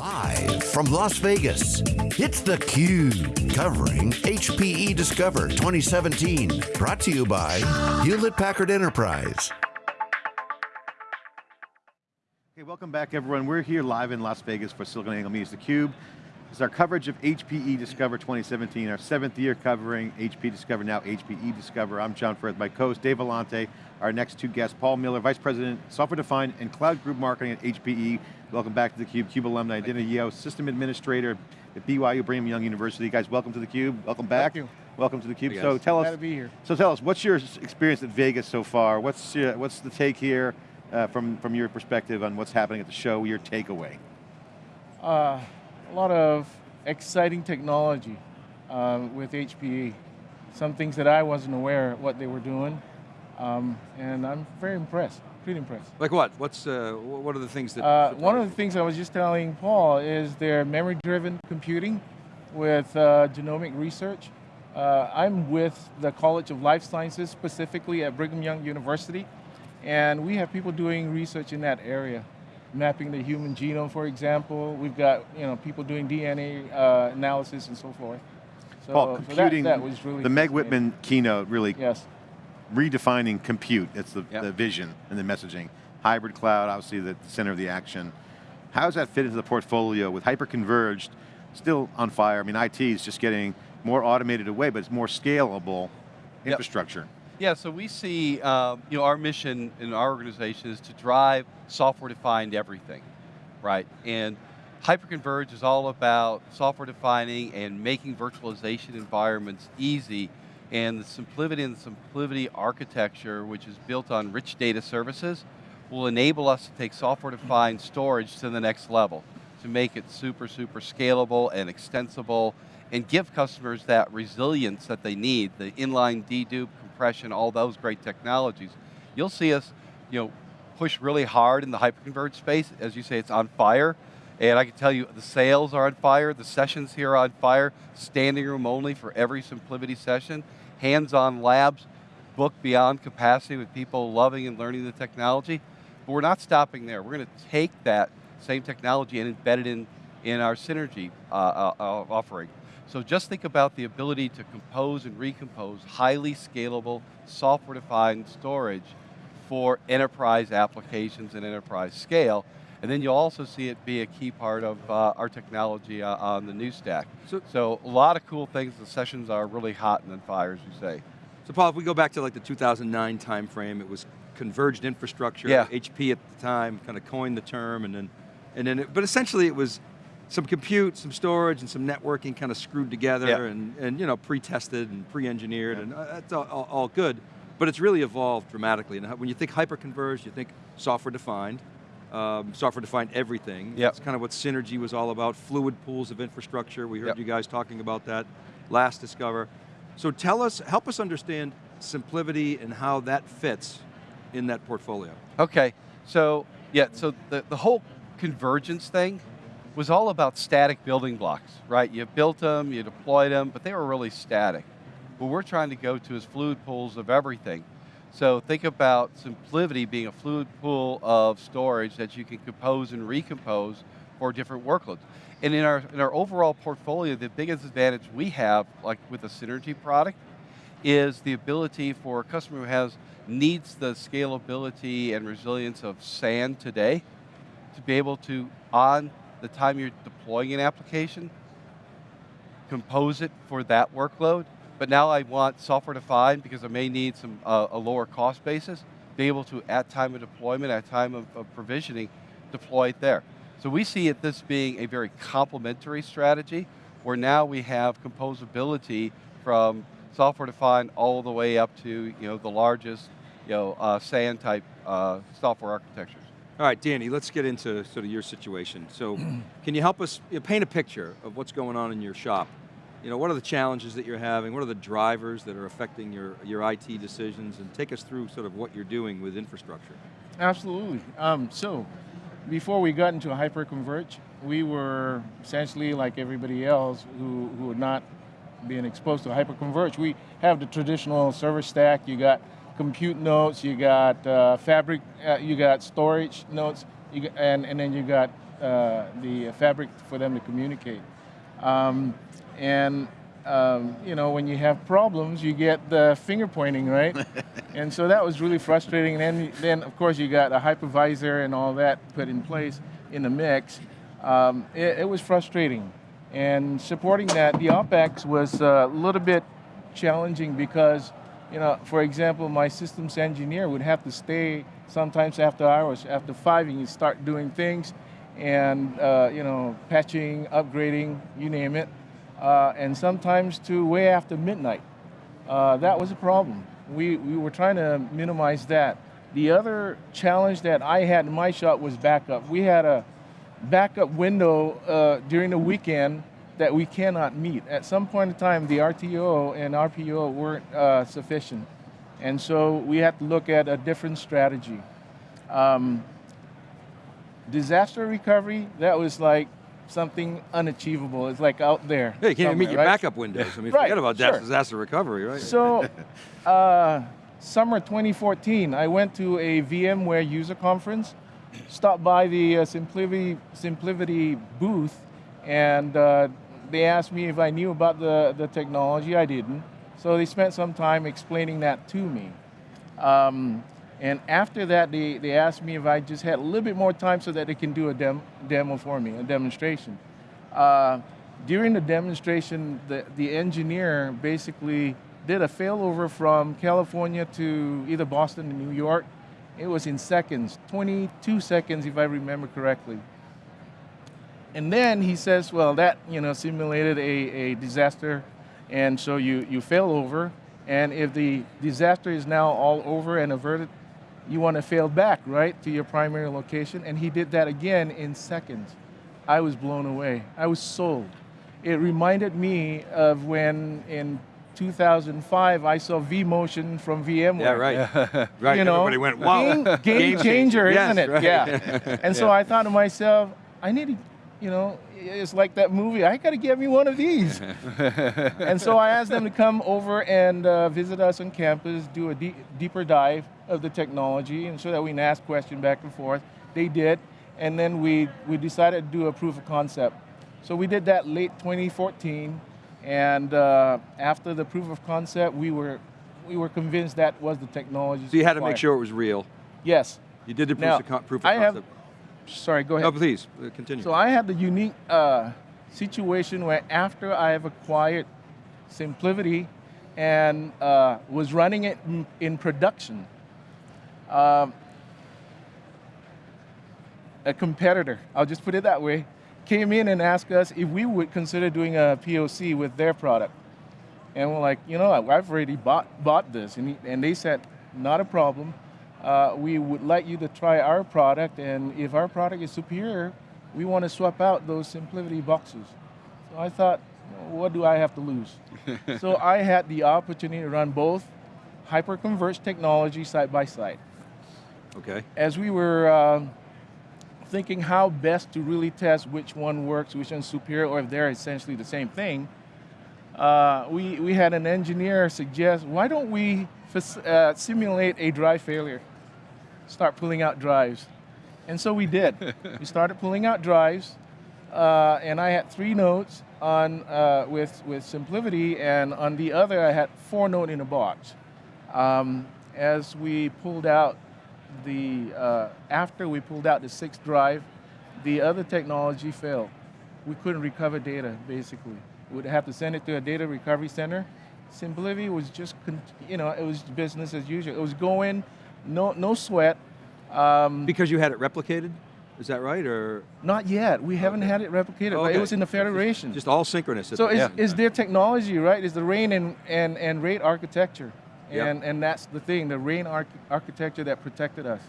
Live from Las Vegas, it's theCUBE, covering HPE Discover 2017. Brought to you by Hewlett-Packard Enterprise. Okay, welcome back everyone. We're here live in Las Vegas for SiliconANGLE Media theCUBE. This is our coverage of HPE Discover 2017, our seventh year covering HP Discover, now HPE Discover. I'm John Furrier, my co-host Dave Vellante, our next two guests, Paul Miller, Vice President, Software Defined and Cloud Group Marketing at HPE. Welcome back to theCUBE, CUBE alumni, Dana Yeo, System Administrator at BYU Brigham Young University. Guys, welcome to theCUBE, welcome back. Thank you. Welcome to theCUBE. Hey so tell Glad us, to be here. so tell us, what's your experience at Vegas so far? What's, your, what's the take here uh, from, from your perspective on what's happening at the show, your takeaway? Uh, a lot of exciting technology um, with HPE. Some things that I wasn't aware of what they were doing, um, and I'm very impressed, pretty impressed. Like what? What's uh, what are the things that? Uh, one of the things I was just telling Paul is their memory-driven computing with uh, genomic research. Uh, I'm with the College of Life Sciences, specifically at Brigham Young University, and we have people doing research in that area. Mapping the human genome, for example. We've got you know people doing DNA uh, analysis and so forth. So, Paul, so that- computing, that, was really the Meg. Whitman keynote really Yes. redefining compute. It's the, Yep. the vision and the messaging. Hybrid cloud, obviously the center of the action. How does that fit into the portfolio with hyper-converged, still on fire? I mean, IT is just getting more automated away, but it's more scalable Yep. infrastructure. Yeah, so we see, um, you know, our mission in our organization is to drive software-defined everything, right? And hyperconverge is all about software defining and making virtualization environments easy. And the SimpliVity and the SimpliVity architecture, which is built on rich data services, will enable us to take software-defined storage to the next level, to make it super, super scalable and extensible, and give customers that resilience that they need, the inline dedupe, compression, all those great technologies. You'll see us, you know, push really hard in the hyperconverged space. As you say, it's on fire. And I can tell you, the sales are on fire, the sessions here are on fire, standing room only for every SimpliVity session, hands-on labs, booked beyond capacity with people loving and learning the technology. But we're not stopping there. We're going to take that same technology and embed it in, in our Synergy uh, uh, uh, offering. So just think about the ability to compose and recompose highly scalable, software-defined storage for enterprise applications and enterprise scale. And then you'll also see it be a key part of uh, our technology uh, on the new stack. So- So, a lot of cool things. The sessions are really hot and on fire, as you say. So Paul, if we go back to like the 2009 timeframe, it was converged infrastructure. Yeah. HP at the time kind of coined the term, and then, and then, it, but essentially it was some compute, some storage, and some networking kind of screwed together, Yeah. and, and you know pre-tested and pre-engineered, and uh, that's all, all, all good. But it's really evolved dramatically. And when you think hyper-converged, you think software-defined. Um, software-defined everything. Yep. That's kind of what Synergy was all about, fluid pools of infrastructure. We heard Yep. you guys talking about that last Discover. So tell us, help us understand SimpliVity and how that fits in that portfolio. Okay, so yeah, so the, the whole convergence thing was all about static building blocks, right? You built them, you deployed them, but they were really static. What we're trying to go to is fluid pools of everything. So think about SimpliVity being a fluid pool of storage that you can compose and recompose for different workloads. And in our, in our overall portfolio, the biggest advantage we have, like with the Synergy product, is the ability for a customer who has needs the scalability and resilience of SAN today to be able to, on the time you're deploying an application, compose it for that workload, but now I want software defined because I may need some uh, a lower cost basis, be able to, at time of deployment, at time of, of provisioning, deploy it there. So we see it this being a very complementary strategy, where now we have composability from software defined all the way up to you know the largest you know uh, SAN type uh, software architectures. All right, Danny, let's get into sort of your situation. So can you help us you know, paint a picture of what's going on in your shop? You know, what are the challenges that you're having? What are the drivers that are affecting your, your IT decisions? And take us through sort of what you're doing with infrastructure. Absolutely. Um, so, before we got into hyperconverge, we were essentially like everybody else who, who had not been exposed to hyperconverge. We have the traditional server stack. You got compute nodes, you got uh, fabric, uh, you got storage nodes, you got, and, and then you got uh, the fabric for them to communicate. Um, and um, you know, when you have problems, you get the finger pointing, right? and so that was really frustrating. And then, then of course, you got a hypervisor and all that put in place in the mix. Um, it, it, was frustrating. And supporting that, the OpEx was a little bit challenging because, you know, for example, my systems engineer would have to stay sometimes after hours, after five, and you start doing things and, uh, you know, patching, upgrading, you name it uh, and sometimes to way after midnight. Uh, that was a problem. We, we were trying to minimize that. The other challenge that I had in my shop was backup. We had a backup window uh, during the weekend that we cannot meet. At some point in time, the RTO and RPO weren't uh, sufficient. And so we had to look at a different strategy. Um, disaster recovery, that was like something unachievable. It's like out there. Yeah, you can't even meet your right? backup windows. I mean, right, forget about sure. disaster recovery, right? So, uh, summer 2014, I went to a VMware user conference, stopped by the uh, SimpliVity, SimpliVity booth, and uh, they asked me if I knew about the, the technology. I didn't. So they spent some time explaining that to me. Um, and after that, they, they asked me if I just had a little bit more time so that they can do a dem demo for me, a demonstration. Uh, during the demonstration, the, the engineer basically did a failover from California to either Boston or New York. It was in seconds, 22 seconds if I remember correctly. And then he says, well, that you know simulated a, a disaster, and so you, you fail over, and if the disaster is now all over and averted, you want to fail back, right, to your primary location. And he did that again in seconds. I was blown away. I was sold. It reminded me of when in 2005 I saw vMotion from VMware. Yeah, right. right. You know, Everybody went, wow. Game, game changer, Yes, isn't it? right. Yeah. And so Yeah. I thought to myself, I need to, you know, it's like that movie. I got to get me one of these. and so I asked them to come over and uh, visit us on campus, do a deep, deeper dive of the technology, and so that we can ask questions back and forth. They did, and then we we decided to do a proof of concept. So we did that late 2014, and uh, after the proof of concept, we were we were convinced that was the technology. So you had to make sure it was real. Yes. You did the proof, Now, of, con- proof of I have- concept. Sorry. Go ahead. No, please, uh, continue. So I had the unique uh, situation where after I have acquired SimpliVity and uh, was running it in, in production, um, a competitor, I'll just put it that way, came in and asked us if we would consider doing a POC with their product. And we're like, you know, I've already bought, bought this. And, he, and they said, not a problem. Uh, we would like you to try our product, and if our product is superior, we want to swap out those SimpliVity boxes. So I thought, what do I have to lose? so I had the opportunity to run both hyperconverged technology side by side. okay. As we were uh, thinking how best to really test which one works, which one's superior, or if they're essentially the same thing, uh, we, we had an engineer suggest, why don't we uh, simulate a drive failure? Start pulling out drives. And so we did. we started pulling out drives, uh, and I had three nodes on uh, with, with SimpliVity, and on the other I had four node in a box. Um, as we pulled out the, uh, after we pulled out the sixth drive, the other technology failed. We couldn't recover data, basically. We would have to send it to a data recovery center. SimpliVity was just, you know, it was business as usual. It was going, no, no sweat. Um, Because you had it replicated? Is that right, or? not yet. We haven't had it replicated, but Okay. it was in the Federation. Just all synchronous. So the- is, Yeah. is their technology, right, is the RAIN and, and, and RAID architecture. Yep. And, and that's the thing, the RAIN arch- architecture that protected us.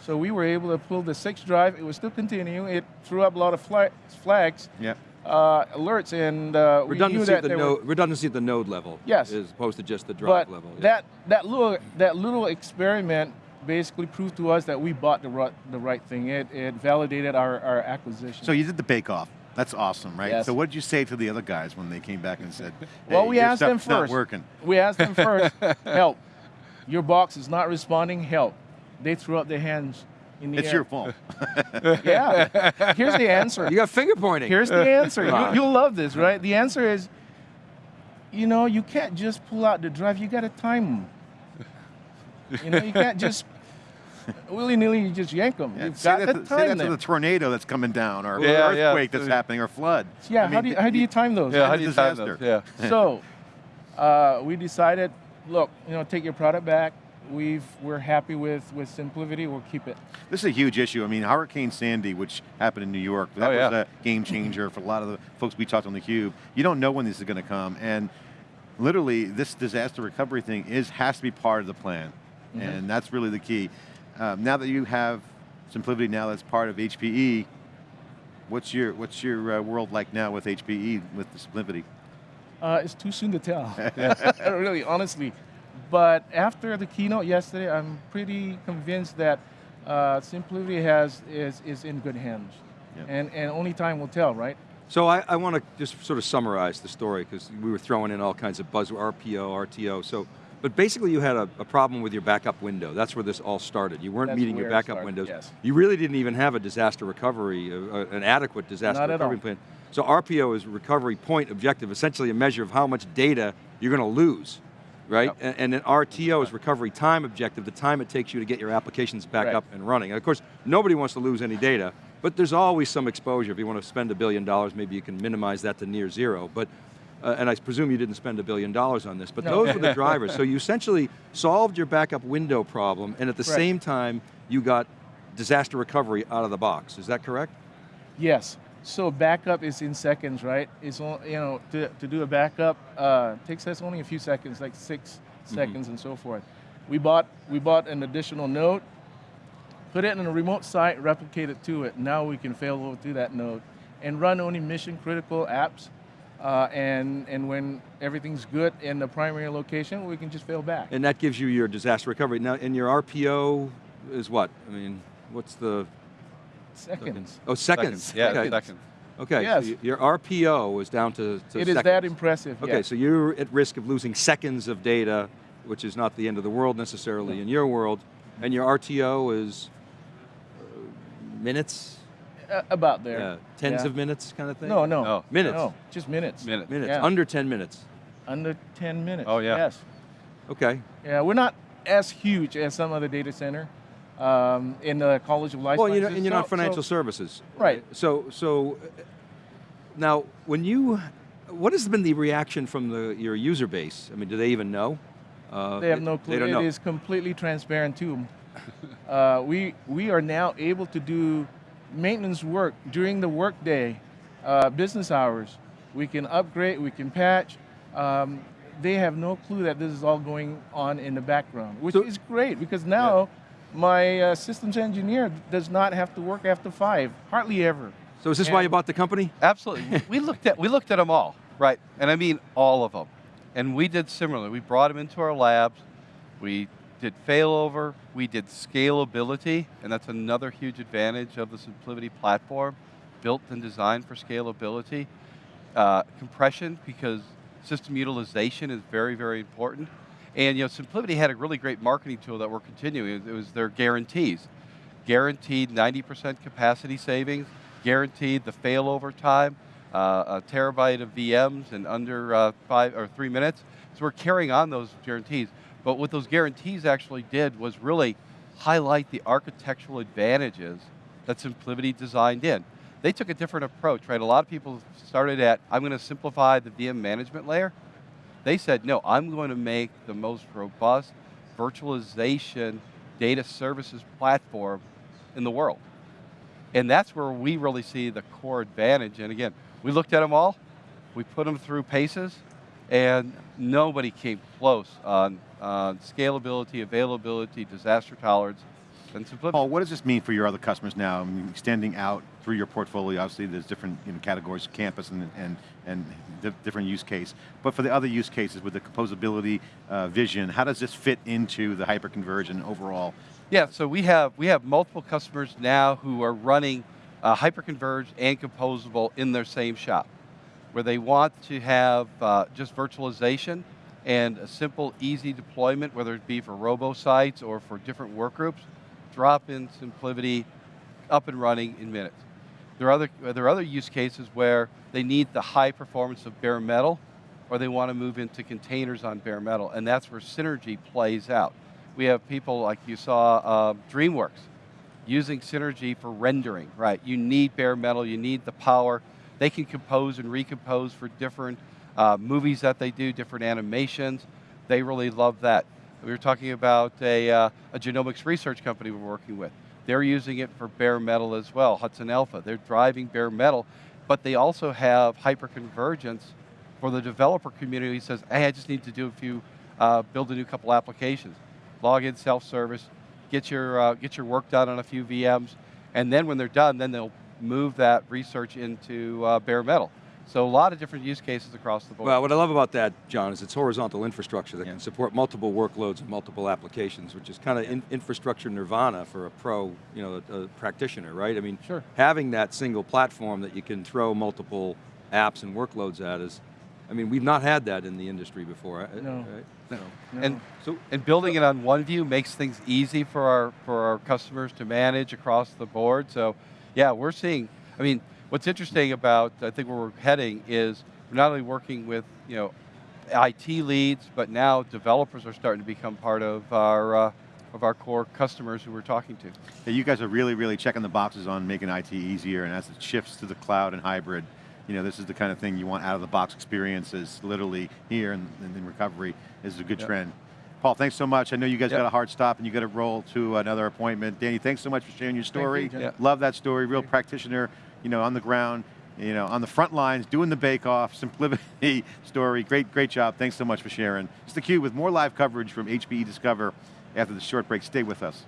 So we were able to pull the sixth drive, it was still continuing, it threw up a lot of flags, Yeah. Uh, alerts, and uh, we knew redundancy that at the node, were, redundancy at the node level. Yes. As opposed to just the drive but level. yeah. that, that, little, that little experiment basically proved to us that we bought the right, the right thing. It, it validated our, our acquisition. So you did the bake off. That's awesome, right? Yes. So what did you say to the other guys when they came back and said, Well, we your asked them stuff's not first. working. We asked them first, help. Your box is not responding, help. They threw up their hands in the It's air. your fault. Yeah. Here's the answer. You got finger pointing. Here's the answer. Come. You, will love this, right? The answer is, you know, you can't just pull out the drive. You got to time them. You know, you can't just willy nilly. You just yank them. Yeah, You've say got that, to to- say that time to the tornado that's coming down, or Yeah, yeah. earthquake that's happening, or flood. Yeah. I how do you, how do you time those? Yeah, how do you time those? Yeah. so uh, we decided, look, you know, take your product back. We've we're happy with with SimpliVity. We'll keep it. This is a huge issue. I mean, Hurricane Sandy, which happened in New York, that Oh, yeah. was a game changer for a lot of the folks we talked on the Cube. You don't know when this is going to come, and literally, this disaster recovery thing is has to be part of the plan, Mm-hmm. and that's really the key. Um, now that you have SimpliVity, now that's part of HPE. What's your what's your uh, world like now with HPE with the SimpliVity? Uh, it's too soon to tell. really, honestly. But after the keynote yesterday, I'm pretty convinced that uh, SimpliVity has is, is in good hands. Yeah. And, and only time will tell, right? So I, I want to just sort of summarize the story because we were throwing in all kinds of buzz, RPO, RTO. So, but basically you had a, a problem with your backup window. That's where this all started. You weren't That's meeting your backup started, windows. yes. You really didn't even have a disaster recovery, uh, uh, an adequate disaster Not recovery plan. So RPO is recovery point objective, essentially a measure of how much data you're going to lose, right? Yep. And, then RTO is recovery time objective, the time it takes you to get your applications back Right. up and running. And of course, nobody wants to lose any data, but there's always some exposure. If you want to spend a billion dollars, maybe you can minimize that to near zero. But, uh, and I presume you didn't spend a billion dollars on this, but No. those were the drivers. So you essentially solved your backup window problem, and at the Right. same time, you got disaster recovery out of the box. Is that correct? Yes. So backup is in seconds, right? It's you know to, to do a backup uh, takes us only a few seconds, like 6 seconds and so forth. We bought we bought an additional node, put it in a remote site, replicate it to it. Now we can fail over to that node and run only mission critical apps. Uh, and and when everything's good in the primary location, we can just fail back. And that gives you your disaster recovery. Now, and your RPO is what? I mean, what's the, Seconds. oh, seconds. Seconds. Yeah, okay. seconds. Okay, Yes. so your RPO is down to, to It is seconds. that impressive. Okay, yes. so you're at risk of losing seconds of data, which is not the end of the world necessarily in your world, and your RTO is uh, minutes, Uh, about there. Yeah, tens Yeah. of minutes kind of thing? No, no. No. Minutes. No, just minutes. Minutes. Minutes, Yeah. under 10 minutes. Under 10 minutes. Oh, yeah. Yes. Okay, Yeah, we're not as huge as some other data center um, in the College of Life well, you know, Sciences. and you're So- not financial so- services. Right. So, so now when you, what has been the reaction from the, your user base? I mean, do they even know? Uh, They have no clue. It know. is completely transparent to them. uh, we, we are now able to do maintenance work during the workday, uh, business hours. We can upgrade, we can patch. Um, they have no clue that this is all going on in the background, which So- is great because now my uh, systems engineer does not have to work after five, hardly ever. So is this why you bought the company? Absolutely. we looked at we looked at them all, right? And I mean all of them. And we did similarly. We brought them into our labs. We did failover. We did scalability, and that's another huge advantage of the SimpliVity platform, built and designed for scalability. Uh, compression, because system utilization is very, very important. And you know, SimpliVity had a really great marketing tool that we're continuing. It was their guarantees. Guaranteed 90% capacity savings, guaranteed the failover time, uh, a terabyte of VMs in under uh, five or three minutes. So we're carrying on those guarantees. But what those guarantees actually did was really highlight the architectural advantages that SimpliVity designed in. They took a different approach, right? A lot of people started at, I'm going to simplify the VM management layer. They said, no, I'm going to make the most robust virtualization data services platform in the world. And that's where we really see the core advantage. And again, we looked at them all, we put them through paces, and nobody came close on, scalability, availability, disaster tolerance, and simplicity. Paul, what does this mean for your other customers now? I mean, extending out through your portfolio, obviously there's different you know, categories, campus and, and, and different use case. But for the other use cases with the composability uh, vision, how does this fit into the hyperconvergent overall? Yeah, so we have we have multiple customers now who are running uh, hyperconverged and composable in their same shop, where they want to have uh, just virtualization and a simple, easy deployment, whether it be for robo sites or for different work groups. Drop-in simplicity, up and running in minutes. There are, other, there are other use cases where they need the high performance of bare metal, or they want to move into containers on bare metal, and that's where Synergy plays out. We have people like you saw, uh, DreamWorks, using Synergy for rendering, right? You need bare metal, you need the power. They can compose and recompose for different uh, movies that they do, different animations. They really love that. We were talking about a, uh, a genomics research company we're working with. They're using it for bare metal as well, Hudson Alpha. They're driving bare metal, but they also have hyperconvergence for the developer community says, hey, I just need to do a few, uh, build a new couple applications. Log in self-service, get your, uh, get your work done on a few VMs, and then when they're done, then they'll move that research into uh, bare metal. So a lot of different use cases across the board. Well, what I love about that, John, is it's horizontal infrastructure that Yeah. can support multiple workloads and multiple applications, which is kind of in, infrastructure nirvana for a pro, you know, a, a practitioner, right? I mean, Sure. having that single platform that you can throw multiple apps and workloads at is, I mean, we've not had that in the industry before, right? No. Right? So, And, so and building it on OneView makes things easy for our, for our customers to manage across the board. So yeah, we're seeing, I mean, what's interesting about, I think where we're heading is we're not only working with, you know, IT leads, but now developers are starting to become part of our, uh, of our core customers who we're talking to. Yeah, you guys are really, really checking the boxes on making IT easier, and as it shifts to the cloud and hybrid, you know, this is the kind of thing you want out of the box experiences, literally here and, and in recovery is a good Yep. trend. Paul, thanks so much. I know you guys Yep. got a hard stop and you got to roll to another appointment. Danny, thanks so much for sharing your story. John. Yeah. Love that story, real practitioner, you know, on the ground, you know, on the front lines, doing the bake-off, SimpliVity story. Great, great job. Thanks so much for sharing. It's theCUBE with more live coverage from HPE Discover after the short break. Stay with us.